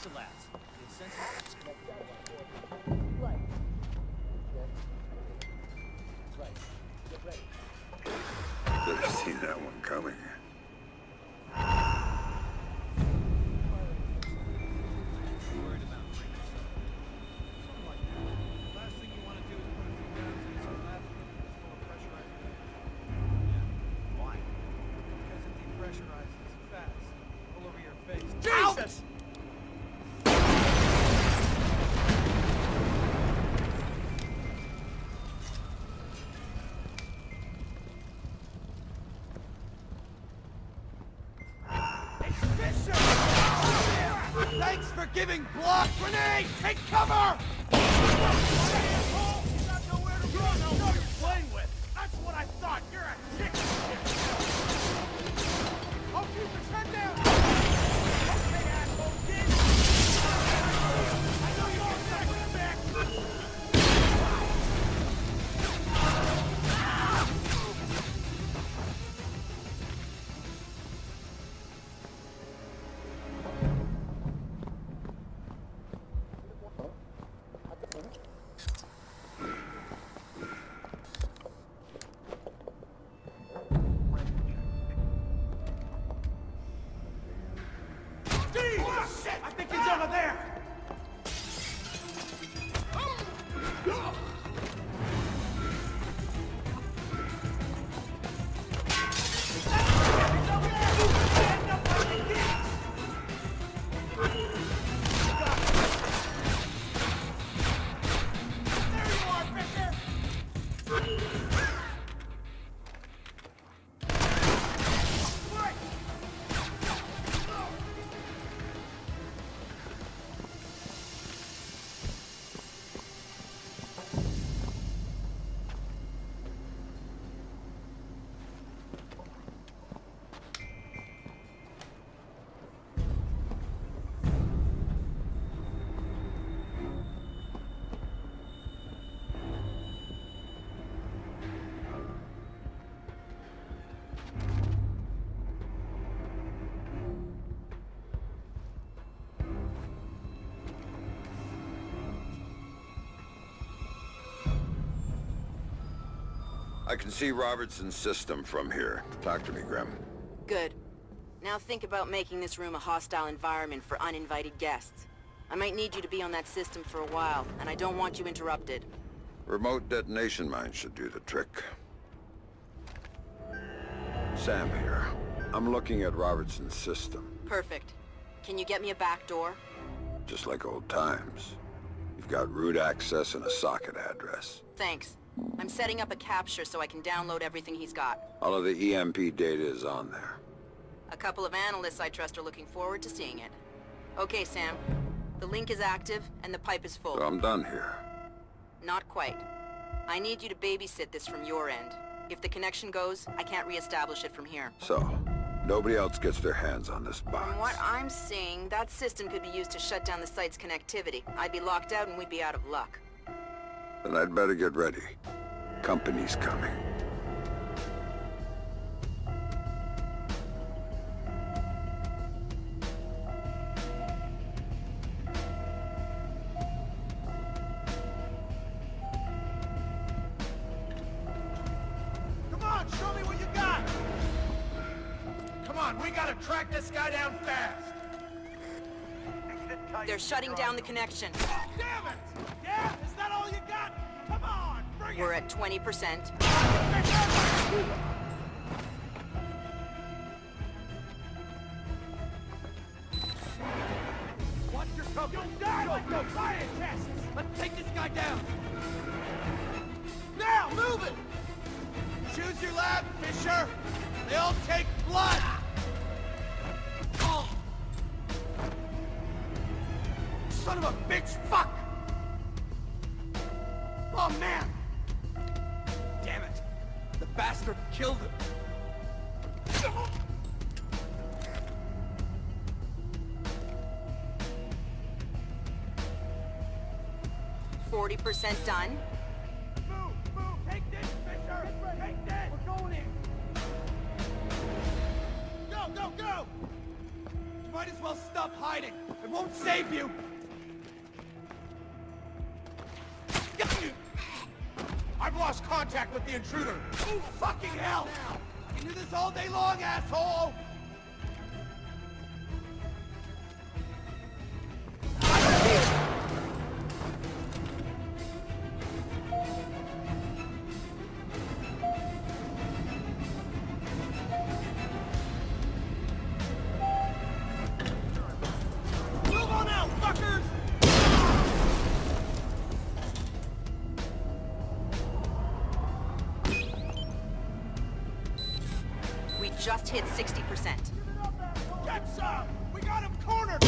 Stay giving block grenade! Take cover! I can see Robertson's system from here. Talk to me, Grim. Good. Now think about making this room a hostile environment for uninvited guests. I might need you to be on that system for a while, and I don't want you interrupted. Remote detonation mine should do the trick. Sam here. I'm looking at Robertson's system, Perfect. Can you get me a back door? just like old times. You've got root access and a socket address. Thanks. I'm setting up a capture so I can download everything he's got. All of the EMP data is on there. A couple of analysts I trust are looking forward to seeing it. Okay, Sam. The link is active, and the pipe is full. So I'm done here. Not quite. I need you to babysit this from your end. If the connection goes, I can't reestablish it from here. So, Nobody else gets their hands on this box. From what I'm seeing, that system could be used to shut down the site's connectivity. I'd be locked out and we'd be out of luck. Then I'd better get ready. Company's coming. Come on, show me what you got! Come on, we gotta track this guy down fast! They're shutting down the connection. Damn it! 20%. Watch your cover! You'll die like the scientists! Let's take this guy down! Now, move it! Choose your lab, Fisher! They all take blood! Oh. Son of a bitch, percent done. Move, move, take this, Fisher! Take this! We're going in! Go, go, go! You might as well stop hiding. It won't save you. I've lost contact with the intruder. Oh, fucking hell! I can do this all day long, asshole! Hit 60%. Get some! We got him cornered!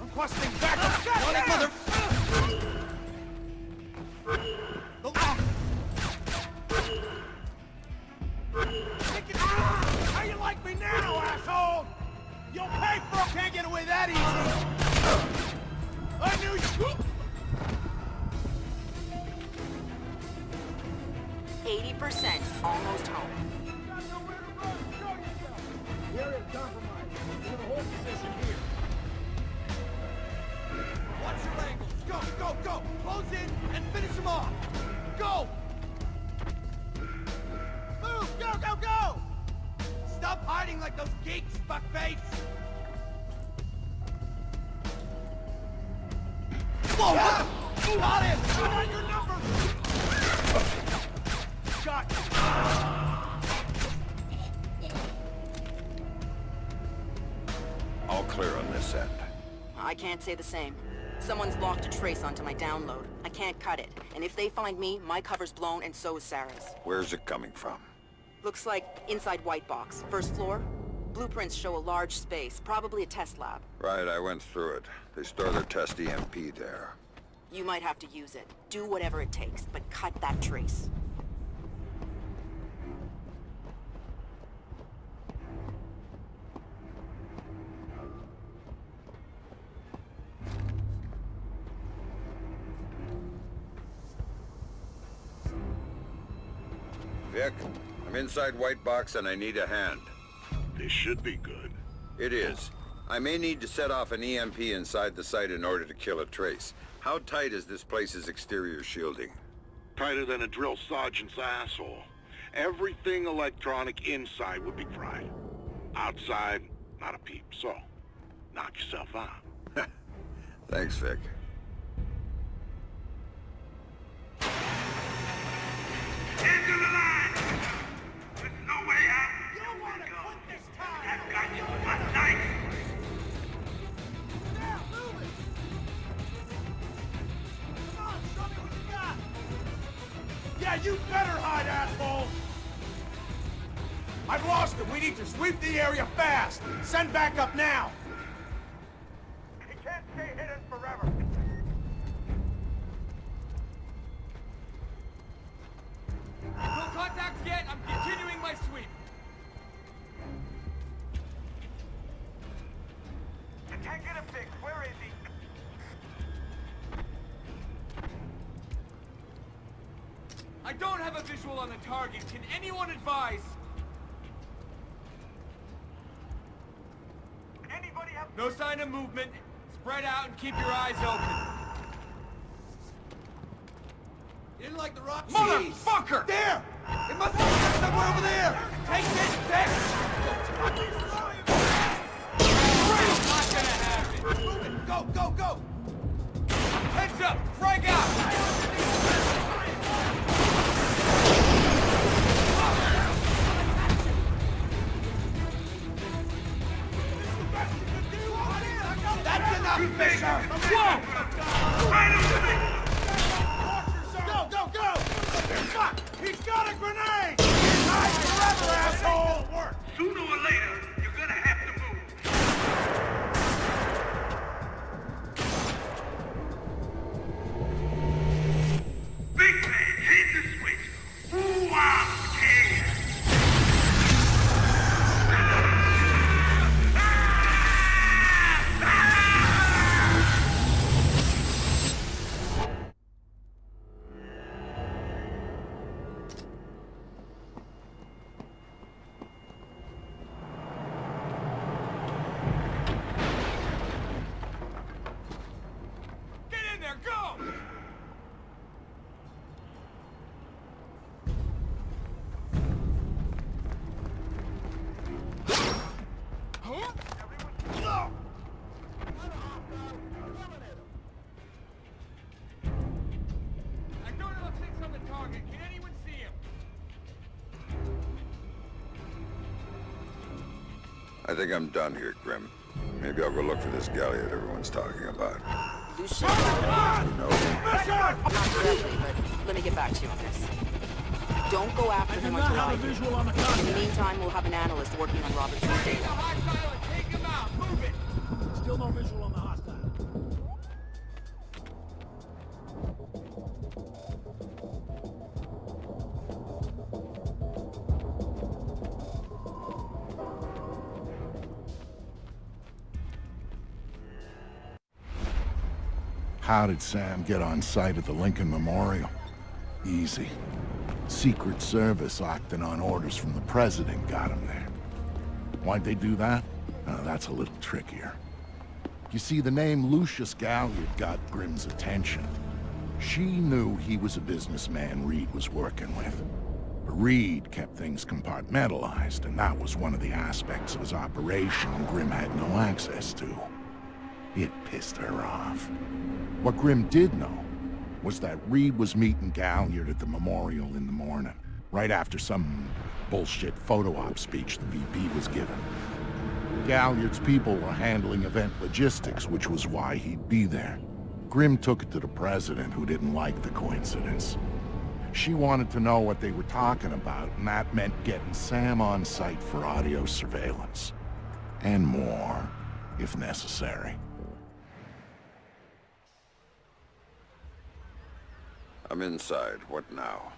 Requesting backup! Running mother... Down! Ah, how you like me now, asshole? You'll pay for it! Can't get away that easy! I knew you... 80%, almost home. The area compromised. In a horse position here. Watch your angles! Go, go, go! Close in and finish him off! Go! Move! Go, go, go! Stop hiding like those geeks, fuckface! Whoa! what Got him! I got your number! Got you! All clear on this end. I can't say the same. Someone's locked a trace onto my download. I can't cut it. And if they find me, my cover's blown and so is Sarah's. Where's it coming from? Looks like inside White Box. First floor? Blueprints show a large space, probably a test lab. Right, I went through it. They store their test EMP there. You might have to use it. Do whatever it takes, but cut that trace. I'm inside White Box and I need a hand. This should be good. It is. I may need to set off an EMP inside the site in order to kill a trace. How tight is this place's exterior shielding? Tighter than a drill sergeant's asshole. Everything electronic inside would be fried. Outside, not a peep. So, knock yourself out. Thanks, Vic. Sweep the area fast. Send backup now. The rock? Motherfucker! There! It must be somewhere over there! Take this, Vic! Not gonna happen. Go, go, go! Heads up! Frag out! That's enough, Fisher! Whoa! He's a grenade! Sooner or later, think I'm done here, Grim. Maybe I'll go look for this Galliard everyone's talking about. Lucius, No, not directly, but let me get back to you on this. Don't go after him until I do. In the meantime, we'll have an analyst working on Robertson's data. How did Sam get on site at the Lincoln Memorial? Easy. Secret Service acting on orders from the President got him there. Why'd they do that? Uh, that's a little trickier. You see, the name Lucius Galliard got Grim's attention. She knew he was a businessman Reed was working with. But Reed kept things compartmentalized, and that was one of the aspects of his operation Grimm had no access to. It pissed her off. What Grim did know was that Reed was meeting Galliard at the memorial in the morning, right after some bullshit photo op speech the VP was giving. Galliard's people were handling event logistics, which was why he'd be there. Grim took it to the president, who didn't like the coincidence. She wanted to know what they were talking about, and that meant getting Sam on site for audio surveillance. And more, if necessary. I'm inside. What now?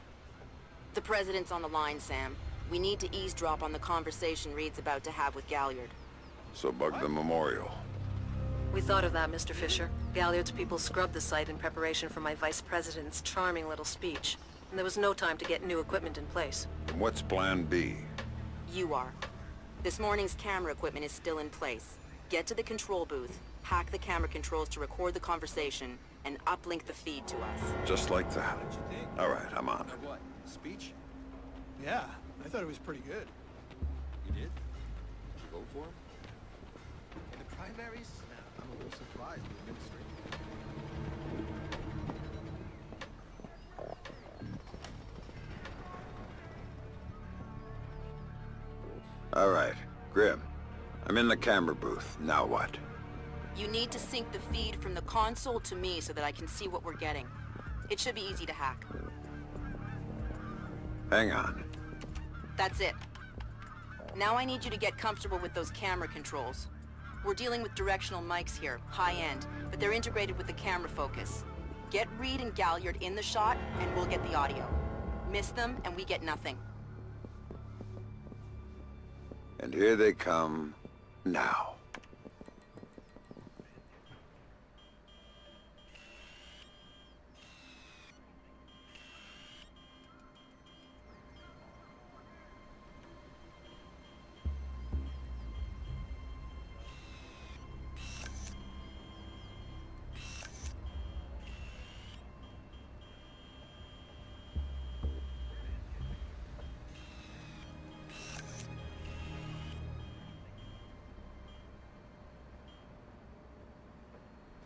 The president's on the line, Sam. We need to eavesdrop on the conversation Reed's about to have with Galliard. So bug the memorial. We thought of that, Mr. Fisher. Galliard's people scrubbed the site in preparation for my vice president's charming little speech. And there was no time to get new equipment in place. And what's plan B? You are. This morning's camera equipment is still in place. Get to the control booth, hack the camera controls to record the conversation, and uplink the feed to us. Just like that. All right, I'm on it. What? Speech? Yeah, I thought it was pretty good. You did? Did you vote for him? In the primaries? Nah, I'm a little surprised the administration. All right, Grim. I'm in the camera booth. Now what? You need to sync the feed from the console to me so that I can see what we're getting. It should be easy to hack. Hang on. That's it. Now I need you to get comfortable with those camera controls. We're dealing with directional mics here, high-end, but they're integrated with the camera focus. Get Reed and Galliard in the shot, and we'll get the audio. Miss them, and we get nothing. And here they come now.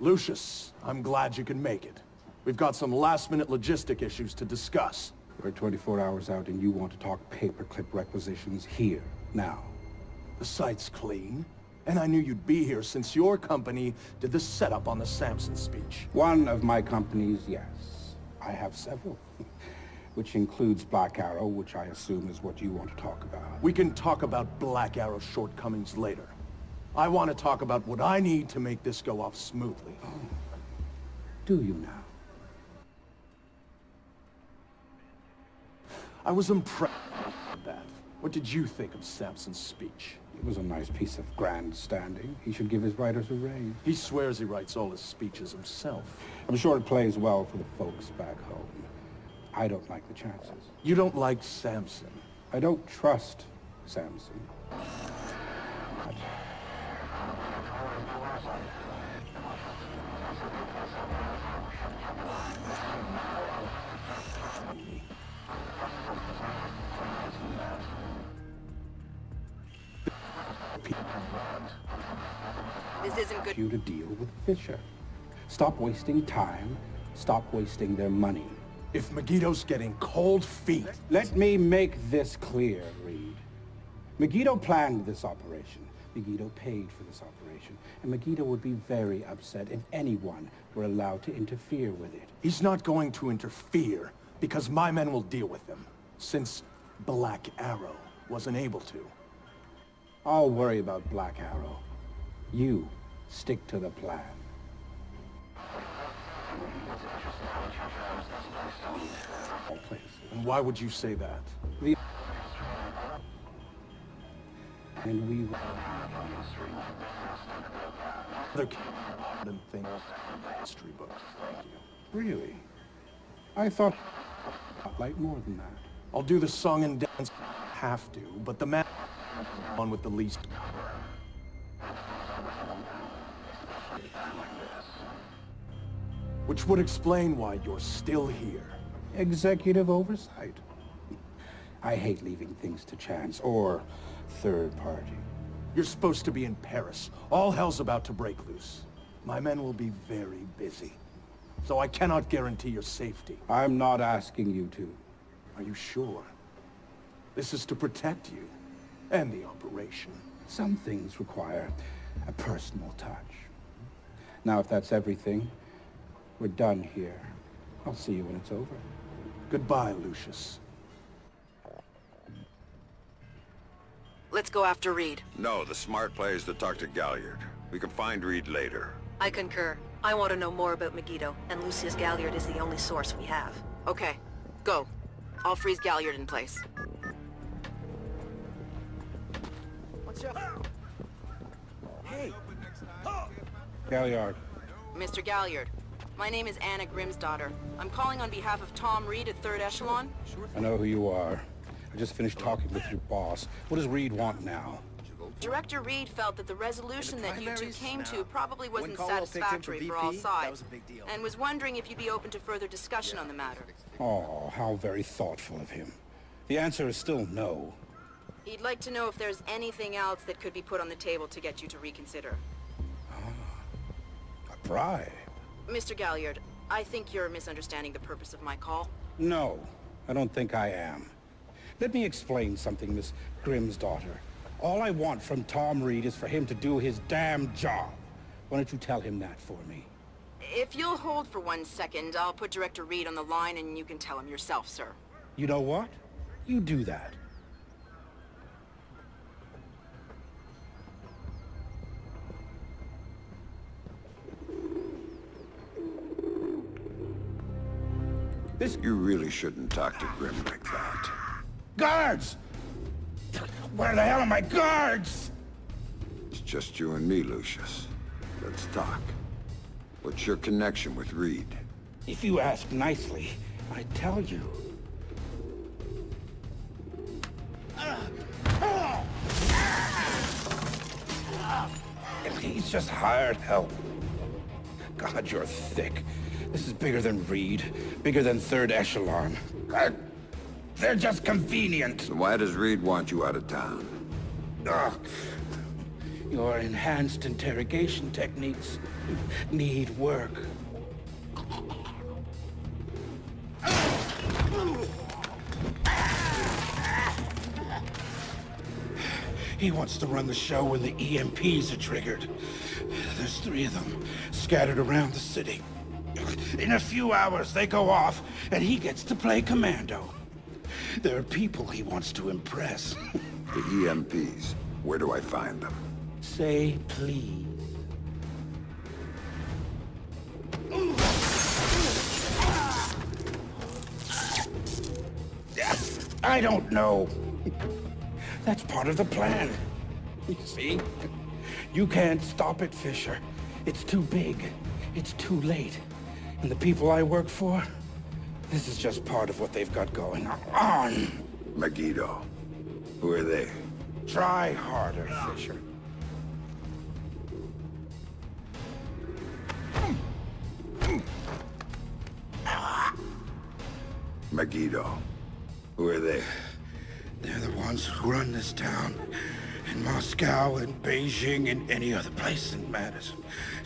Lucius, I'm glad you can make it. We've got some last-minute logistic issues to discuss. We're 24 hours out and you want to talk paperclip requisitions here, now. The site's clean, and I knew you'd be here since your company did the setup on the Samson speech. One of my companies, yes. I have several. which includes Black Arrow, which I assume is what you want to talk about. We can talk about Black Arrow's shortcomings later. I want to talk about what I need to make this go off smoothly. Do you now? I was impressed with that. What did you think of Samson's speech? It was a nice piece of grandstanding. He should give his writers a raise. He swears he writes all his speeches himself. I'm sure it plays well for the folks back home. I don't like the chances. You don't like Samson? I don't trust Samson. Wasting time. Stop wasting their money. If Megiddo's getting cold feet... Let me make this clear, Reed. Megiddo planned this operation. Megiddo paid for this operation. And Megiddo would be very upset if anyone were allowed to interfere with it. He's not going to interfere, because my men will deal with him. Since Black Arrow wasn't able to. I'll worry about Black Arrow. You stick to the plan. All places. And why would you say that? The and we Other than thing history books. Thank you. really. I thought like more than that. I'll do the song and dance. Have to, but the man on with the least. Which would explain why you're still here. Executive oversight. I hate leaving things to chance or third party. You're supposed to be in Paris. All hell's about to break loose. My men will be very busy. So I cannot guarantee your safety. I'm not asking you to. Are you sure? This is to protect you and the operation. Some things require a personal touch. Now, if that's everything, we're done here. I'll see you when it's over. Goodbye, Lucius. Let's go after Reed. No, the smart play is to talk to Galliard. We can find Reed later. I concur. I want to know more about Megiddo, and Lucius Galliard is the only source we have. Okay, go. I'll freeze Galliard in place. What's up? Hey! Galliard. Mr. Galliard, my name is Anna Grimsdottir. I'm calling on behalf of Tom Reed at Third Echelon. I know who you are. I just finished talking with your boss. What does Reed want now? Director Reed felt that the resolution that you two came No. to probably wasn't Caldwell picked him for satisfactory for all sides, was a big deal. and was wondering if you'd be open to further discussion on the matter. Oh, how very thoughtful of him. The answer is still no. He'd like to know if there's anything else that could be put on the table to get you to reconsider. Ah, a bribe? Mr. Galliard, I think you're misunderstanding the purpose of my call. No, I don't think I am. Let me explain something, Miss Grimsdottir. All I want from Tom Reed is for him to do his damn job. Why don't you tell him that for me? If you'll hold for one second, I'll put Director Reed on the line and you can tell him yourself, sir. You know what? You do that. This... You really shouldn't talk to Grim like that. Guards! Where the hell are my guards? It's just you and me, Lucius. Let's talk. What's your connection with Reed? If you ask nicely, I tell you. He's just hired help. God, you're thick. This is bigger than Reed, bigger than Third Echelon. God, they're just convenient. So why does Reed want you out of town? Ugh. Your enhanced interrogation techniques need work. He wants to run the show when the EMPs are triggered. There's three of them, scattered around the city. In a few hours, they go off, and he gets to play commando. There are people he wants to impress. The EMPs. Where do I find them? Say please. I don't know. That's part of the plan. You see? You can't stop it, Fisher. It's too big. It's too late. And the people I work for, this is just part of what they've got going on. Megiddo. Who are they? Try harder, Fisher. Megiddo. Who are they? They're the ones who run this town. In Moscow and Beijing and any other place that matters.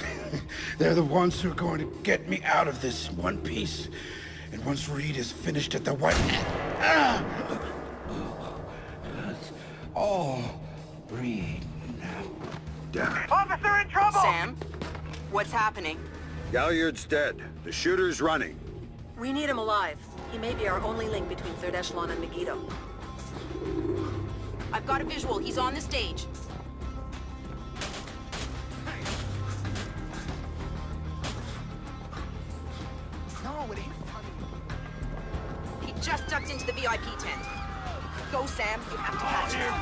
They're the ones who are going to get me out of this in one piece. And once Reed is finished at the White... Ah! That's all Reed now. Damn it. Officer in trouble! Sam? What's happening? Galliard's dead. The shooter's running. We need him alive. He may be our only link between Third Echelon and Megiddo. I've got a visual. He's on the stage. VIP tent. Go, Sam. You have to catch him.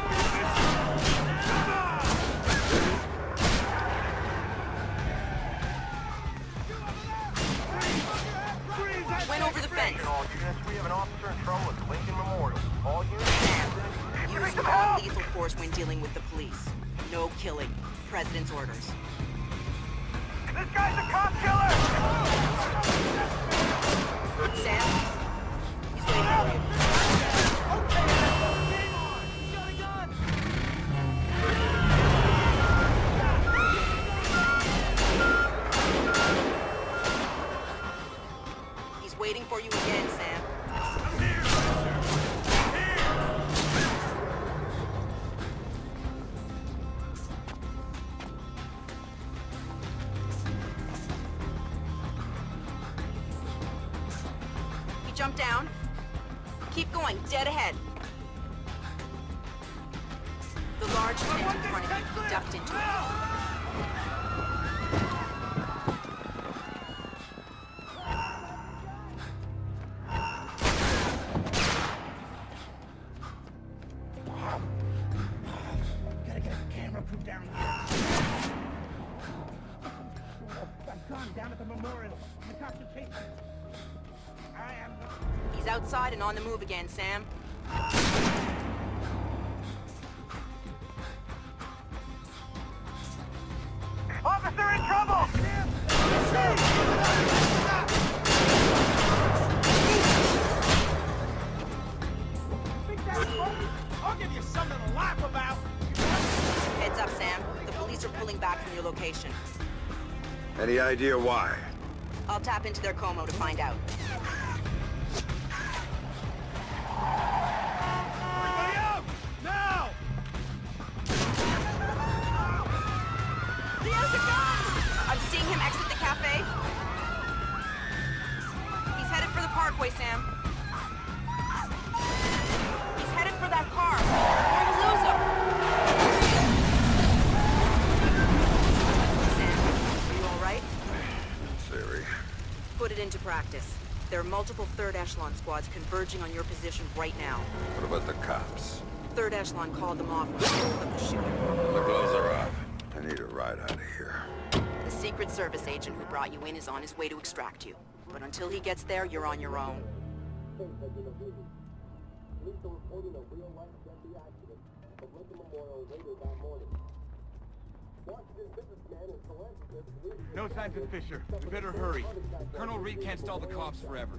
Went over the fence. All units, we have an officer in trouble at the Lincoln Memorial. All units, Use non-lethal force when dealing with the police. No killing. President's orders. This guy's a cop killer! Sam? He's waiting for you. Waiting for you again, Sam. And on the move again, Sam. Officer in trouble! I'll give you something to laugh about. Heads up, Sam. The police are pulling back from your location. Any idea why? I'll tap into their Como to find out. Echelon squads converging on your position right now. What about the cops? Third Echelon called them off when they told them to shoot. The gloves are off. I need a ride out of here. The Secret Service agent who brought you in is on his way to extract you. But until he gets there, you're on your own. No signs of Fisher. We better hurry. Colonel Reed can't stall the cops forever.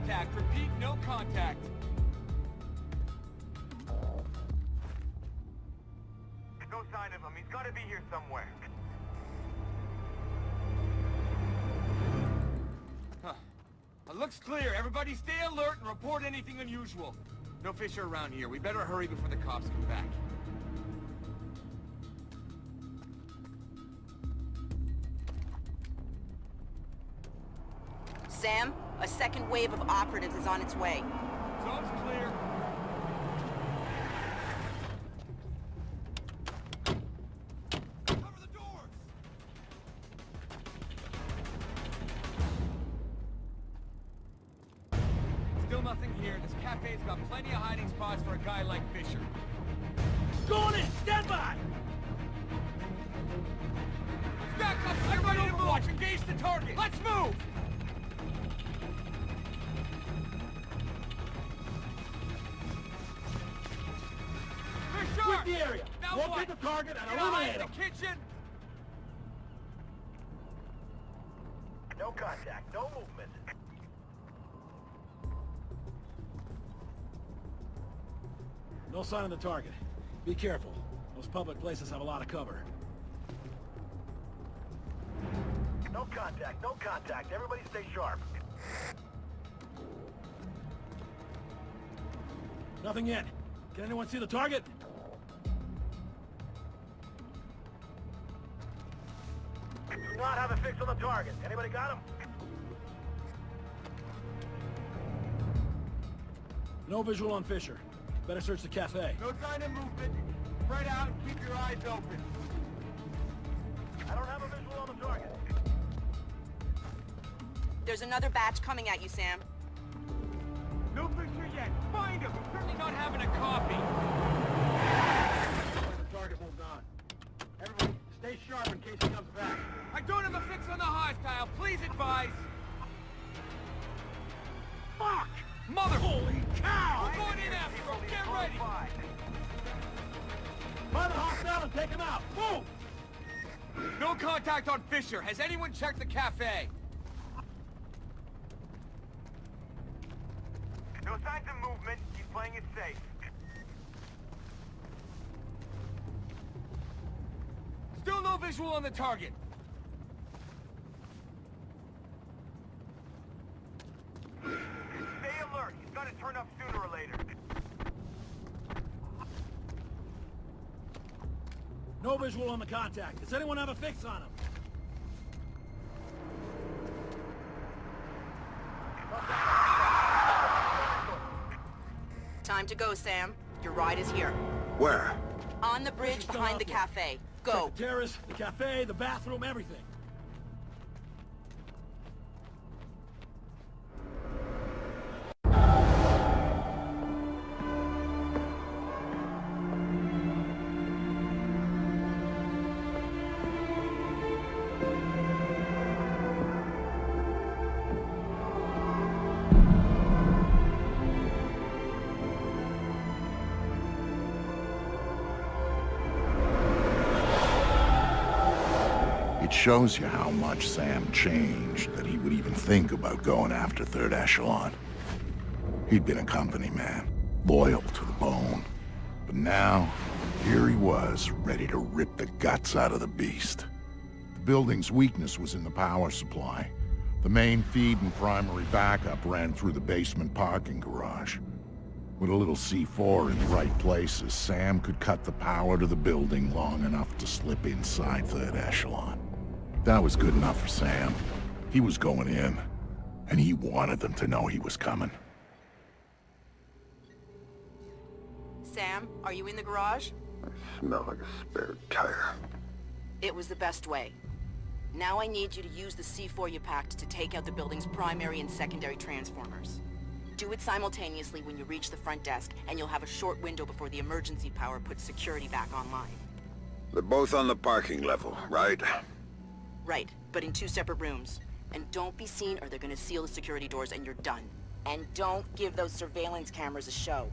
contact. Repeat, no contact. No sign of him. He's got to be here somewhere. Huh. It looks clear. Everybody stay alert and report anything unusual. No Fisher around here. We better hurry before the cops come back. Sam, a second wave of operatives is on its way. Now Locate what? the target and Get eliminate him! him. the kitchen! No contact. No movement. No sign of the target. Be careful. Those public places have a lot of cover. No contact. No contact. Everybody stay sharp. Nothing yet. Can anyone see the target? Not have a fix on the target. Anybody got him? No visual on Fisher. Better search the cafe. No sign of movement. Spread out and keep your eyes open. I don't have a visual on the target. There's another batch coming at you, Sam. No Fisher yet. Find him. We're certainly not having a coffee. The target moved on. Everybody, stay sharp in case he comes back. I don't have a fix on the hostile. Please advise. Fuck! Mother! Holy cow! We're going in after him. Get ready. The hostile and take him out. Move! No contact on Fisher. Has anyone checked the cafe? No signs of movement. He's playing it safe. Still no visual on the target. Alert. He's got to turn up sooner or later. No visual on the contact. Does anyone have a fix on him? Time to go, Sam. Your ride is here. Where? On the bridge behind the cafe. Go. Check the terrace, the cafe, the bathroom, everything. Shows you how much Sam changed that he would even think about going after Third Echelon. He'd been a company man, loyal to the bone. But now, Here he was, ready to rip the guts out of the beast. The building's weakness was in the power supply. The main feed and primary backup ran through the basement parking garage. With a little C4 in the right places, Sam could cut the power to the building long enough to slip inside third echelon. That was good enough for Sam. He was going in, and he wanted them to know he was coming. Sam, are you in the garage? I smell like a spare tire. It was the best way. Now I need you to use the C4 you packed to take out the building's primary and secondary transformers. Do it simultaneously when you reach the front desk, and you'll have a short window before the emergency power puts security back online. They're both on the parking level, right? Right, but in two separate rooms. And don't be seen or they're gonna seal the security doors and you're done. And don't give those surveillance cameras a show.